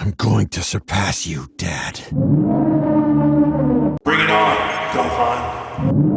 I'm going to surpass you, Dad. Bring it on, Gohan.